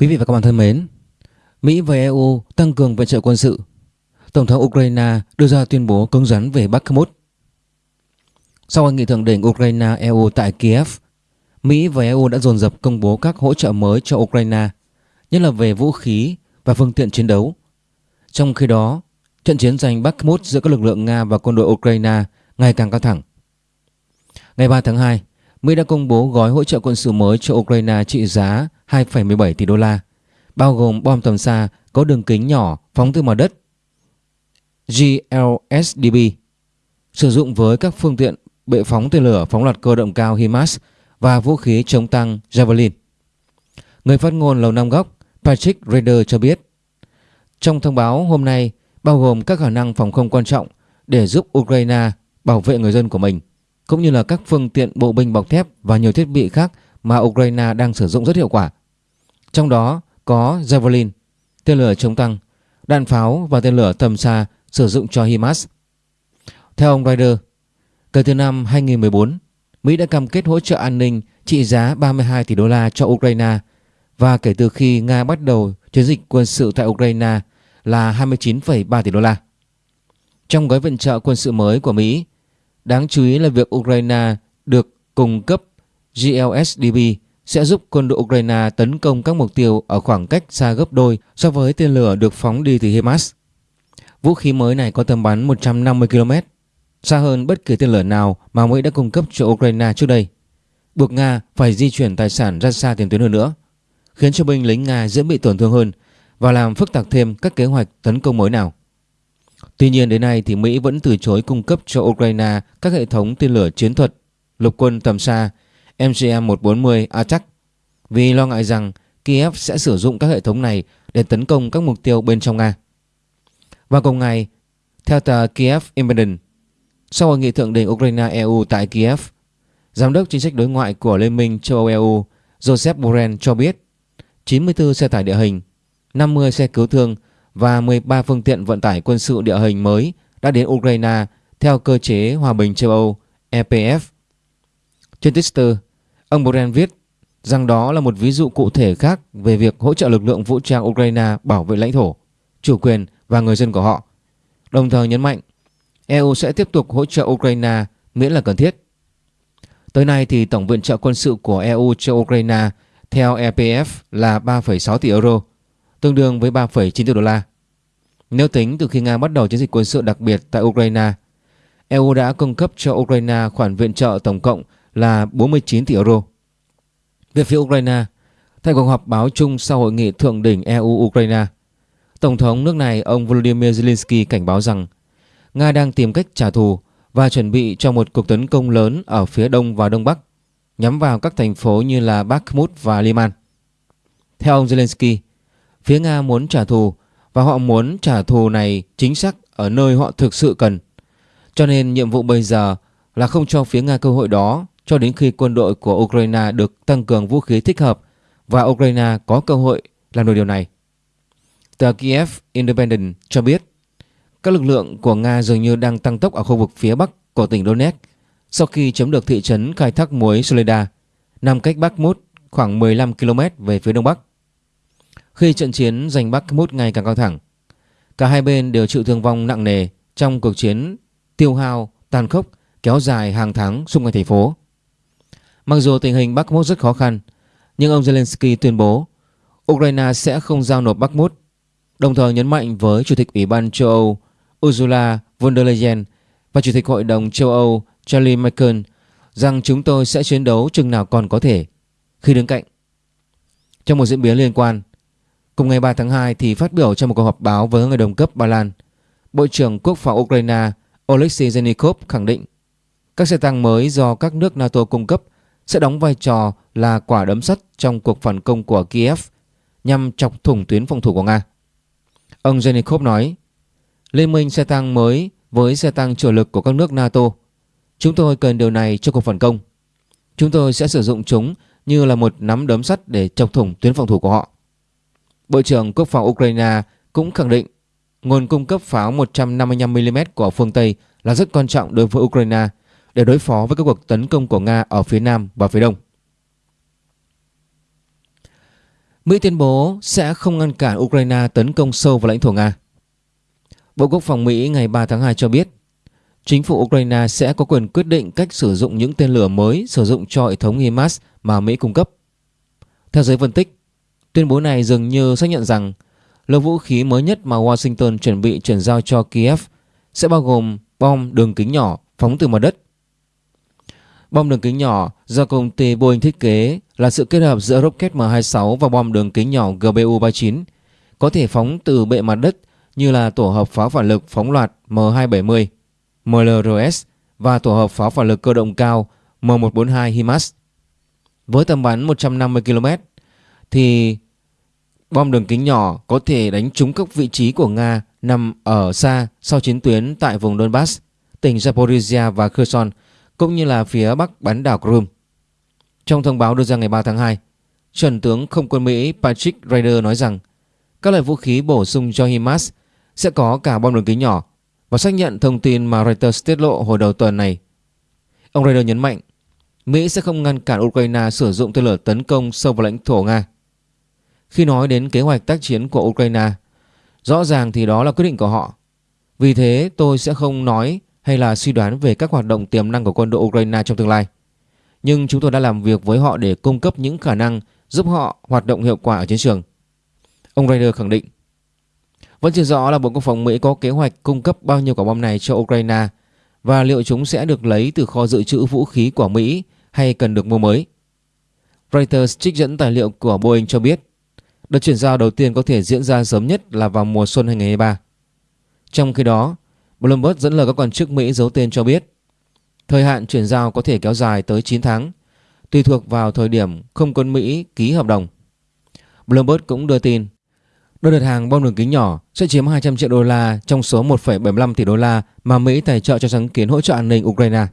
Quý vị và các bạn thân mến, Mỹ và EU tăng cường viện trợ quân sự. Tổng thống Ukraine đưa ra tuyên bố cứng rắn về Bakhmut. Sau hội nghị thượng đỉnh Ukraine-EU tại Kiev, Mỹ và EU đã dồn dập công bố các hỗ trợ mới cho Ukraine, nhất là về vũ khí và phương tiện chiến đấu. Trong khi đó, trận chiến giành Bakhmut giữa các lực lượng Nga và quân đội Ukraine ngày càng căng thẳng. Ngày 3 tháng 2, Mỹ đã công bố gói hỗ trợ quân sự mới cho Ukraine trị giá 2,17 tỷ đô la, bao gồm bom tầm xa có đường kính nhỏ phóng từ mặt đất GLSDB, sử dụng với các phương tiện bệ phóng tên lửa phóng loạt cơ động cao HIMARS và vũ khí chống tăng Javelin. Người phát ngôn Lầu Năm Góc Patrick Rader cho biết, trong thông báo hôm nay bao gồm các khả năng phòng không quan trọng để giúp Ukraine bảo vệ người dân của mình, cũng như là các phương tiện bộ binh bọc thép và nhiều thiết bị khác mà Ukraine đang sử dụng rất hiệu quả. Trong đó có Javelin, tên lửa chống tăng, đạn pháo và tên lửa tầm xa sử dụng cho HIMARS. Theo ông Ryder, kể từ năm 2014, Mỹ đã cam kết hỗ trợ an ninh trị giá 32 tỷ đô la cho Ukraine và kể từ khi Nga bắt đầu chiến dịch quân sự tại Ukraine là 29,3 tỷ đô la. Trong gói viện trợ quân sự mới của Mỹ, đáng chú ý là việc Ukraine được cung cấp GLSDB sẽ giúp quân đội Ukraine tấn công các mục tiêu ở khoảng cách xa gấp đôi so với tên lửa được phóng đi từ HIMARS. Vũ khí mới này có tầm bắn 150 km, xa hơn bất kỳ tên lửa nào mà Mỹ đã cung cấp cho Ukraine trước đây, buộc Nga phải di chuyển tài sản ra xa tiền tuyến hơn nữa, khiến cho binh lính Nga dễ bị tổn thương hơn và làm phức tạp thêm các kế hoạch tấn công mới nào. Tuy nhiên đến nay thì Mỹ vẫn từ chối cung cấp cho Ukraine các hệ thống tên lửa chiến thuật, lục quân tầm xa MGM-140, Attack vì lo ngại rằng Kiev sẽ sử dụng các hệ thống này để tấn công các mục tiêu bên trong Nga. Và cùng ngày, theo tờ Kiev Independent, sau hội nghị thượng đỉnh Ukraine-EU tại Kiev, Giám đốc chính sách đối ngoại của Liên minh châu Âu EU Joseph Borrell cho biết 94 xe tải địa hình, 50 xe cứu thương và 13 phương tiện vận tải quân sự địa hình mới đã đến Ukraine theo cơ chế Hòa bình châu Âu EPF. Trên Twitter, ông Borrell viết rằng đó là một ví dụ cụ thể khác về việc hỗ trợ lực lượng vũ trang Ukraine bảo vệ lãnh thổ, chủ quyền và người dân của họ. Đồng thời nhấn mạnh EU sẽ tiếp tục hỗ trợ Ukraine miễn là cần thiết. Tới nay thì tổng viện trợ quân sự của EU cho Ukraine theo EPF là 3,6 tỷ euro, tương đương với 3,9 tỷ đô la. Nếu tính từ khi Nga bắt đầu chiến dịch quân sự đặc biệt tại Ukraine, EU đã cung cấp cho Ukraine khoản viện trợ tổng cộng là 49 tỷ euro. Về phía Ukraine, tại cuộc họp báo chung sau hội nghị thượng đỉnh EU-Ukraine, Tổng thống nước này ông Volodymyr Zelensky cảnh báo rằng Nga đang tìm cách trả thù và chuẩn bị cho một cuộc tấn công lớn ở phía đông và đông bắc nhắm vào các thành phố như là Bakhmut và Liman. Theo ông Zelensky, phía Nga muốn trả thù và họ muốn trả thù này chính xác ở nơi họ thực sự cần. Cho nên nhiệm vụ bây giờ là không cho phía Nga cơ hội đó cho đến khi quân đội của Ukraine được tăng cường vũ khí thích hợp và Ukraine có cơ hội làm được điều này. Tờ Kiev Independent cho biết các lực lượng của Nga dường như đang tăng tốc ở khu vực phía bắc của tỉnh Donetsk sau khi chiếm được thị trấn khai thác muối Soleda nằm cách Bakhmut khoảng 15 km về phía đông bắc. Khi trận chiến giành Bakhmut ngày càng căng thẳng, cả hai bên đều chịu thương vong nặng nề trong cuộc chiến tiêu hao tàn khốc kéo dài hàng tháng xung quanh thành phố. Mặc dù tình hình Bakhmut rất khó khăn, nhưng ông Zelensky tuyên bố Ukraine sẽ không giao nộp Bakhmut, đồng thời nhấn mạnh với Chủ tịch Ủy ban châu Âu Ursula von der Leyen và Chủ tịch Hội đồng châu Âu Charlie Michael rằng chúng tôi sẽ chiến đấu chừng nào còn có thể khi đứng cạnh. Trong một diễn biến liên quan, cùng ngày 3 tháng 2 thì phát biểu trong một cuộc họp báo với người đồng cấp Ba Lan, Bộ trưởng Quốc phòng Ukraine Oleksiy Zenikov khẳng định các xe tăng mới do các nước NATO cung cấp sẽ đóng vai trò là quả đấm sắt trong cuộc phản công của Kiev nhằm chọc thủng tuyến phòng thủ của Nga. Ông Zenikov nói, Liên minh xe tăng mới với xe tăng chủ lực của các nước NATO. Chúng tôi cần điều này cho cuộc phản công. Chúng tôi sẽ sử dụng chúng như là một nắm đấm sắt để chọc thủng tuyến phòng thủ của họ. Bộ trưởng Quốc phòng Ukraine cũng khẳng định nguồn cung cấp pháo 155mm của phương Tây là rất quan trọng đối với Ukraine để đối phó với các cuộc tấn công của Nga ở phía Nam và phía Đông. Mỹ tuyên bố sẽ không ngăn cản Ukraine tấn công sâu vào lãnh thổ Nga. Bộ Quốc phòng Mỹ ngày 3 tháng 2 cho biết chính phủ Ukraine sẽ có quyền quyết định cách sử dụng những tên lửa mới sử dụng cho hệ thống HIMARS mà Mỹ cung cấp. Theo giới phân tích, tuyên bố này dường như xác nhận rằng lô vũ khí mới nhất mà Washington chuẩn bị chuyển giao cho Kiev sẽ bao gồm bom đường kính nhỏ phóng từ mặt đất. Bom đường kính nhỏ do công ty Boeing thiết kế là sự kết hợp giữa rocket M26 và bom đường kính nhỏ GBU-39 có thể phóng từ bệ mặt đất như là tổ hợp pháo phản lực phóng loạt M270, MLRS và tổ hợp pháo phản lực cơ động cao M142 HIMARS. Với tầm bắn 150 km thì bom đường kính nhỏ có thể đánh trúng các vị trí của Nga nằm ở xa sau chiến tuyến tại vùng Donbass, tỉnh Zaporizhia và Kherson cũng như là phía bắc bán đảo Crimea. Trong thông báo đưa ra ngày 3 tháng 2, Trần tướng không quân Mỹ Patrick Ryder nói rằng các loại vũ khí bổ sung cho HIMARS sẽ có cả bom đường kính nhỏ và xác nhận thông tin mà Reuters tiết lộ hồi đầu tuần này. Ông Ryder nhấn mạnh Mỹ sẽ không ngăn cản Ukraine sử dụng tên lửa tấn công sâu vào lãnh thổ Nga. Khi nói đến kế hoạch tác chiến của Ukraine, rõ ràng thì đó là quyết định của họ. Vì thế tôi sẽ không nói hay là suy đoán về các hoạt động tiềm năng của quân đội Ukraine trong tương lai. Nhưng chúng tôi đã làm việc với họ để cung cấp những khả năng giúp họ hoạt động hiệu quả ở chiến trường. Ông Ryder khẳng định. Vẫn chưa rõ là Bộ Quốc phòng Mỹ có kế hoạch cung cấp bao nhiêu quả bom này cho Ukraine và liệu chúng sẽ được lấy từ kho dự trữ vũ khí của Mỹ hay cần được mua mới. Reuters trích dẫn tài liệu của Boeing cho biết đợt chuyển giao đầu tiên có thể diễn ra sớm nhất là vào mùa xuân 2023. Trong khi đó, Bloomberg dẫn lời các quan chức Mỹ giấu tên cho biết thời hạn chuyển giao có thể kéo dài tới 9 tháng, tùy thuộc vào thời điểm không quân Mỹ ký hợp đồng. Bloomberg cũng đưa tin đôi đợt hàng bom đường kính nhỏ sẽ chiếm 200 triệu đô la trong số 1,75 tỷ đô la mà Mỹ tài trợ cho sáng kiến hỗ trợ an ninh Ukraine.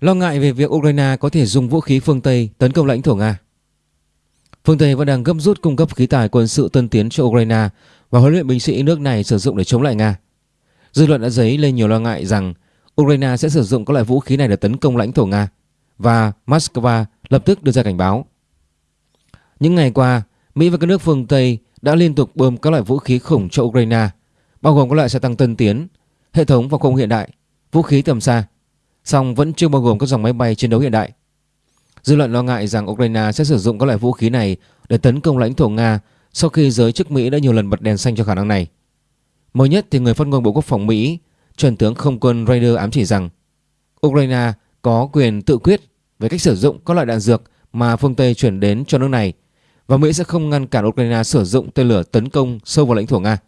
Lo ngại về việc Ukraine có thể dùng vũ khí phương Tây tấn công lãnh thổ Nga. Phương Tây vẫn đang gấp rút cung cấp khí tài quân sự tân tiến cho Ukraine và huấn luyện binh sĩ nước này sử dụng để chống lại Nga. Dư luận đã dấy lên nhiều lo ngại rằng Ukraine sẽ sử dụng các loại vũ khí này để tấn công lãnh thổ Nga và Moscow lập tức đưa ra cảnh báo. Những ngày qua, Mỹ và các nước phương Tây đã liên tục bơm các loại vũ khí khủng cho Ukraine, bao gồm các loại xe tăng tân tiến, hệ thống phòng không hiện đại, vũ khí tầm xa, song vẫn chưa bao gồm các dòng máy bay chiến đấu hiện đại. Dư luận lo ngại rằng Ukraine sẽ sử dụng các loại vũ khí này để tấn công lãnh thổ Nga sau khi giới chức Mỹ đã nhiều lần bật đèn xanh cho khả năng này. Mới nhất thì người phát ngôn Bộ Quốc phòng Mỹ, chuẩn tướng không quân Raider ám chỉ rằng Ukraine có quyền tự quyết về cách sử dụng các loại đạn dược mà phương Tây chuyển đến cho nước này và Mỹ sẽ không ngăn cản Ukraine sử dụng tên lửa tấn công sâu vào lãnh thổ Nga.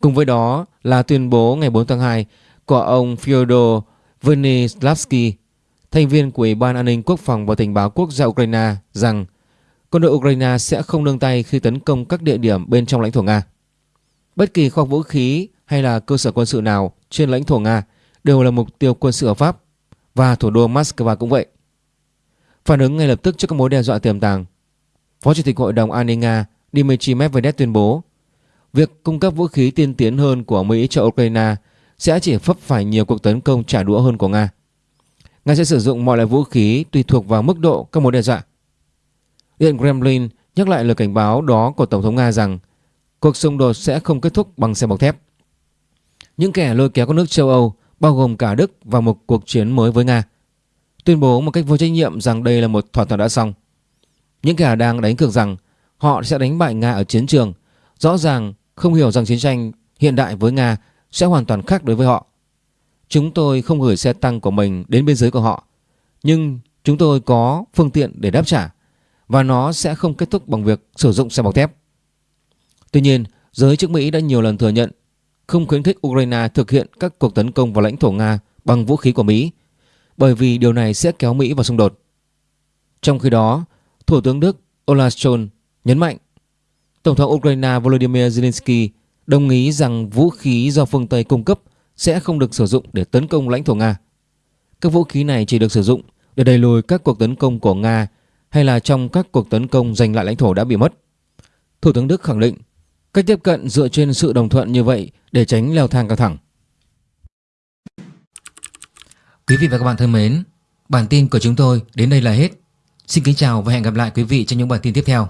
Cùng với đó là tuyên bố ngày 4 tháng 2 của ông Fyodor Venislav,sky thành viên của Ủy ban An ninh Quốc phòng và Tình báo Quốc gia Ukraine rằng quân đội Ukraine sẽ không nương tay khi tấn công các địa điểm bên trong lãnh thổ Nga. Bất kỳ kho vũ khí hay là cơ sở quân sự nào trên lãnh thổ Nga đều là mục tiêu quân sự hợp pháp và thủ đô Moscow cũng vậy. Phản ứng ngay lập tức trước các mối đe dọa tiềm tàng, Phó Chủ tịch Hội đồng An ninh Nga Dmitry Medvedev tuyên bố việc cung cấp vũ khí tiên tiến hơn của Mỹ cho Ukraine sẽ chỉ phấp phải nhiều cuộc tấn công trả đũa hơn của Nga. Nga sẽ sử dụng mọi loại vũ khí tùy thuộc vào mức độ các mối đe dọa. Điện Kremlin nhắc lại lời cảnh báo đó của Tổng thống Nga rằng cuộc xung đột sẽ không kết thúc bằng xe bọc thép. Những kẻ lôi kéo các nước châu Âu, bao gồm cả Đức vào một cuộc chiến mới với Nga, tuyên bố một cách vô trách nhiệm rằng đây là một thỏa thuận đã xong. Những kẻ đang đánh cược rằng họ sẽ đánh bại Nga ở chiến trường, rõ ràng không hiểu rằng chiến tranh hiện đại với Nga sẽ hoàn toàn khác đối với họ. Chúng tôi không gửi xe tăng của mình đến biên giới của họ, nhưng chúng tôi có phương tiện để đáp trả và nó sẽ không kết thúc bằng việc sử dụng xe bọc thép. Tuy nhiên, giới chức Mỹ đã nhiều lần thừa nhận không khuyến khích Ukraine thực hiện các cuộc tấn công vào lãnh thổ Nga bằng vũ khí của Mỹ bởi vì điều này sẽ kéo Mỹ vào xung đột. Trong khi đó, Thủ tướng Đức Olaf Scholz nhấn mạnh Tổng thống Ukraine Volodymyr Zelensky đồng ý rằng vũ khí do phương Tây cung cấp sẽ không được sử dụng để tấn công lãnh thổ Nga. Các vũ khí này chỉ được sử dụng để đẩy lùi các cuộc tấn công của Nga hay là trong các cuộc tấn công giành lại lãnh thổ đã bị mất. Thủ tướng Đức khẳng định cách tiếp cận dựa trên sự đồng thuận như vậy để tránh leo thang căng thẳng. Quý vị và các bạn thân mến, bản tin của chúng tôi đến đây là hết. Xin kính chào và hẹn gặp lại quý vị trong những bản tin tiếp theo.